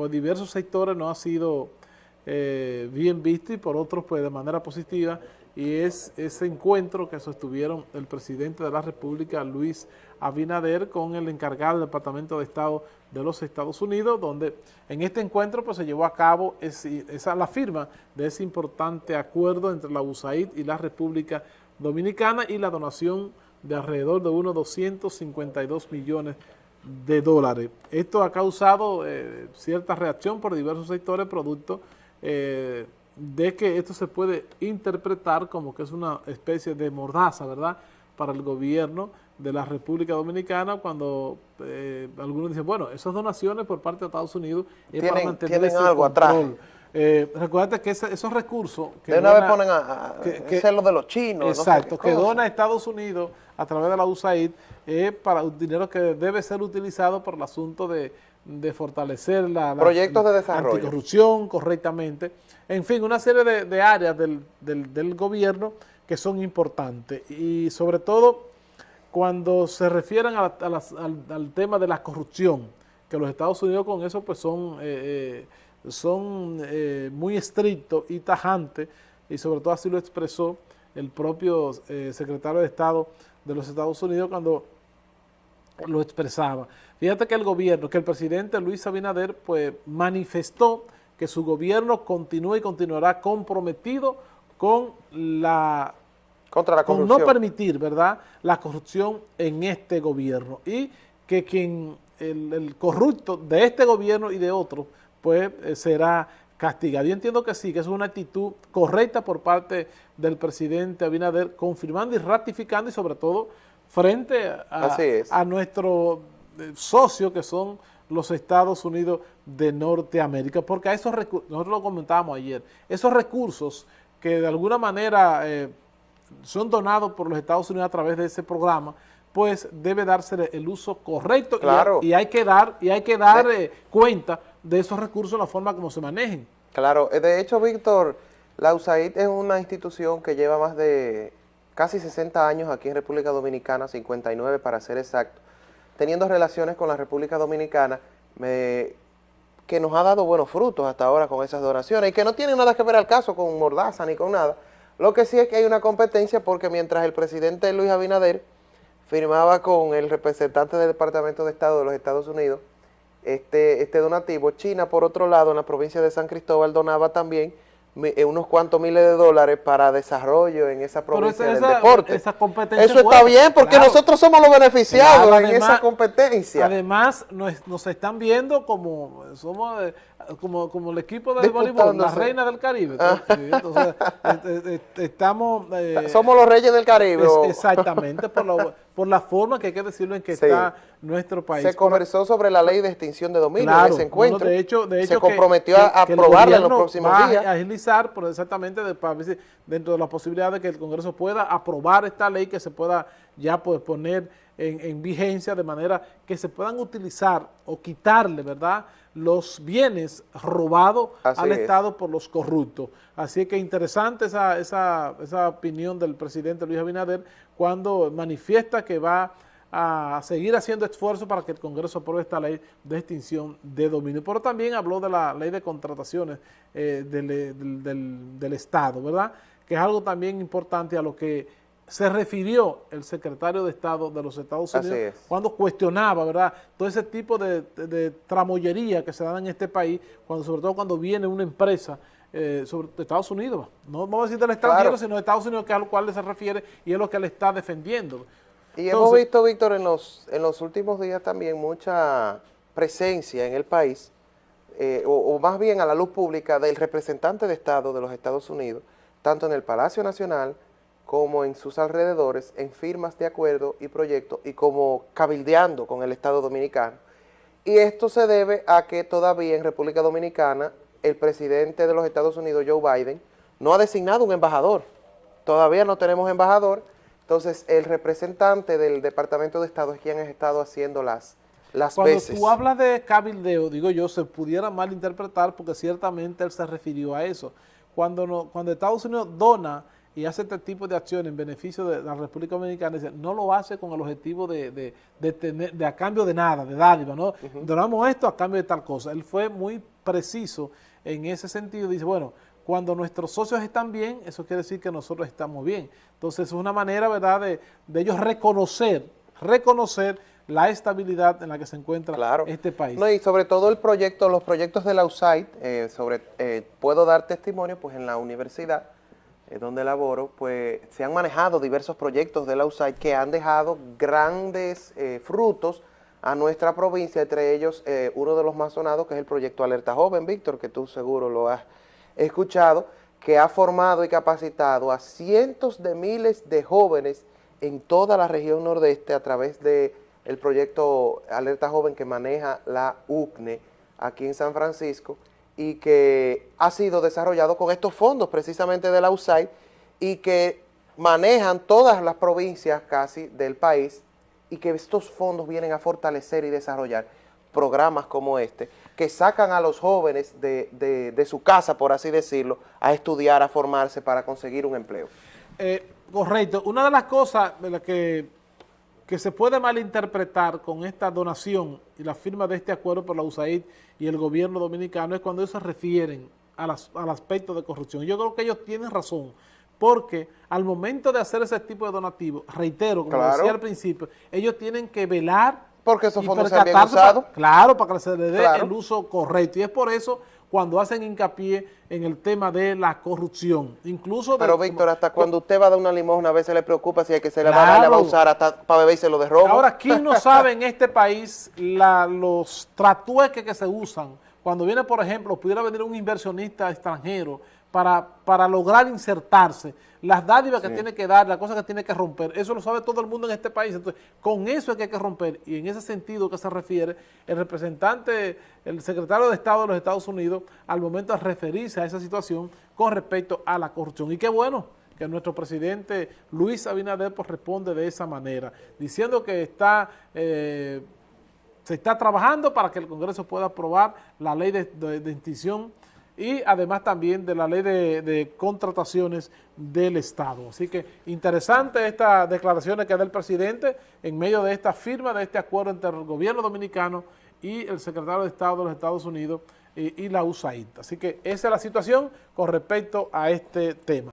por diversos sectores no ha sido eh, bien visto y por otros pues de manera positiva y es ese encuentro que sostuvieron el presidente de la República, Luis Abinader, con el encargado del Departamento de Estado de los Estados Unidos, donde en este encuentro pues, se llevó a cabo esa, la firma de ese importante acuerdo entre la USAID y la República Dominicana y la donación de alrededor de unos 252 millones de dólares. Esto ha causado eh, cierta reacción por diversos sectores, producto eh, de que esto se puede interpretar como que es una especie de mordaza, ¿verdad?, para el gobierno de la República Dominicana cuando eh, algunos dicen, bueno, esas donaciones por parte de Estados Unidos es para mantener ese algo atrás. Eh, recuerda que esos recursos... Que de una vez ponen a, que, lo de los chinos. Exacto, que dona Estados Unidos a través de la USAID es para un dinero que debe ser utilizado por el asunto de, fortalecer la, Proyectos de desarrollo. anticorrupción correctamente. En fin, una serie de, áreas del, del gobierno que son importantes y sobre todo cuando se refieren al, tema de la corrupción, que los Estados Unidos con eso pues son, eh, eh, son eh, muy estrictos y tajantes, y sobre todo así lo expresó el propio secretario de Estado de los Estados Unidos cuando lo expresaba. Fíjate que el gobierno, que el presidente Luis Abinader pues manifestó que su gobierno continúa y continuará comprometido con la contra la corrupción. Con no permitir, ¿verdad?, la corrupción en este gobierno. Y que quien, el, corrupto de este gobierno y de otros, pues eh, será castigado. Yo entiendo que sí, que es una actitud correcta por parte del presidente Abinader, confirmando y ratificando y sobre todo frente a, a nuestro eh, socio que son los Estados Unidos de Norteamérica, porque a esos recursos, nosotros lo comentábamos ayer, esos recursos que de alguna manera eh, son donados por los Estados Unidos a través de ese programa, pues debe darse el uso correcto y, hay que dar, y hay que dar eh, cuenta de esos recursos, la forma como se manejen. Claro, eh, de hecho, Víctor, la USAID es una institución que lleva más de casi 60 años aquí en República Dominicana, 59 para ser exacto, teniendo relaciones con la República Dominicana, que nos ha dado buenos frutos hasta ahora con esas donaciones y que no tienen nada que ver al caso con Mordaza ni con nada, lo que sí es que hay una competencia porque mientras el presidente Luis Abinader firmaba con el representante del Departamento de Estado de los Estados Unidos este, este donativo, China por otro lado en la provincia de San Cristóbal donaba también eh, unos cuantos miles de dólares para desarrollo en esa provincia del deporte. Esa competencia Eso está bien porque nosotros somos los beneficiados en esa competencia. Además nos, nos están viendo como somos eh, como, como el equipo de voleibol, la reina del Caribe. Ah. Entonces, estamos... Eh, Somos los reyes del Caribe. exactamente, por, por la forma que hay que decirlo en que está nuestro país. Se conversó sobre la ley de extinción de dominio en ese encuentro. de hecho, de hecho se comprometió a aprobarla en los próximos días. a agilizar, por exactamente dentro de las posibilidades de que el Congreso pueda aprobar esta ley, que se pueda ya pues, poner en, vigencia de manera que se puedan utilizar o quitarle, ¿verdad?, los bienes robados al Estado por los corruptos. Así que interesante esa, esa, esa opinión del presidente Luis Abinader cuando manifiesta que va a seguir haciendo esfuerzos para que el Congreso apruebe esta ley de extinción de dominio. Pero también habló de la ley de contrataciones eh, del, del, del Estado, ¿verdad?, que es algo también importante a lo que se refirió el secretario de Estado de los Estados Unidos cuando cuestionaba, ¿verdad?, todo ese tipo de, de, tramoyería que se da en este país, cuando sobre todo cuando viene una empresa eh, sobre de Estados Unidos, no vamos a decir del extranjero, sino de Estados Unidos, que es a lo cual se refiere y es lo que él está defendiendo. Y hemos visto, Víctor, en los, en los últimos días también mucha presencia en el país, eh, o, o más bien a la luz pública del representante de Estado de los Estados Unidos, tanto en el Palacio Nacional, como en sus alrededores, en firmas de acuerdo y proyectos y como cabildeando con el Estado Dominicano. Y esto se debe a que todavía en República Dominicana el presidente de los Estados Unidos, Joe Biden, no ha designado un embajador. Todavía no tenemos embajador, entonces el representante del Departamento de Estado es quien ha estado haciendo las, las Cuando tú hablas de cabildeo, digo yo, se pudiera malinterpretar porque ciertamente él se refirió a eso. Cuando, no, cuando Estados Unidos dona y hace este tipo de acciones en beneficio de la República Dominicana, no lo hace con el objetivo de, tener, de a cambio de nada, de dádiva, ¿no? Donamos esto a cambio de tal cosa. Él fue muy preciso en ese sentido, dice, bueno, cuando nuestros socios están bien, eso quiere decir que nosotros estamos bien. Entonces es una manera, ¿verdad?, de, ellos reconocer, reconocer la estabilidad en la que se encuentra este país. No, y sobre todo el proyecto, los proyectos de la USAID, eh, sobre, eh, puedo dar testimonio, pues en la universidad donde laboro, pues se han manejado diversos proyectos de la USAID que han dejado grandes frutos a nuestra provincia, entre ellos uno de los más sonados que es el proyecto Alerta Joven, Víctor, que tú seguro lo has escuchado, que ha formado y capacitado a cientos de miles de jóvenes en toda la región nordeste a través de el proyecto Alerta Joven que maneja la UCNE aquí en San Francisco y que ha sido desarrollado con estos fondos precisamente de la USAID y que manejan todas las provincias casi del país y que estos fondos vienen a fortalecer y desarrollar programas como este que sacan a los jóvenes de, su casa, por así decirlo, a estudiar, a formarse para conseguir un empleo. Eh, correcto. Una de las cosas de las que que se puede malinterpretar con esta donación y la firma de este acuerdo por la USAID y el gobierno dominicano es cuando ellos se refieren al aspecto de corrupción. Yo creo que ellos tienen razón, porque al momento de hacer ese tipo de donativo, reitero, como decía al principio, ellos tienen que velar porque esos fondos se han bien usado. claro, para que se le dé el uso correcto. Y es por eso cuando hacen hincapié en el tema de la corrupción. Incluso Pero Víctor, hasta cuando usted va a dar una limosna a veces le preocupa si hay que se le va, a, va a usar hasta para beber y se lo de Ahora, ¿quién no sabe en este país los tratueques que se usan? Cuando viene, por ejemplo, pudiera venir un inversionista extranjero para, para lograr insertarse, las dádivas que tiene que dar, las cosas que tiene que romper, eso lo sabe todo el mundo en este país, entonces con eso es que hay que romper, y en ese sentido que se refiere el representante, el secretario de Estado de los Estados Unidos, al momento de referirse a esa situación con respecto a la corrupción, y qué bueno que nuestro presidente Luis Abinader pues, responde de esa manera, diciendo que está... Eh, se está trabajando para que el Congreso pueda aprobar la ley de, de, extinción y además también de la ley de, contrataciones del Estado. Así que interesante estas declaraciones que da el presidente en medio de esta firma de este acuerdo entre el gobierno dominicano y el secretario de Estado de los Estados Unidos y, y la USAID. Así que esa es la situación con respecto a este tema.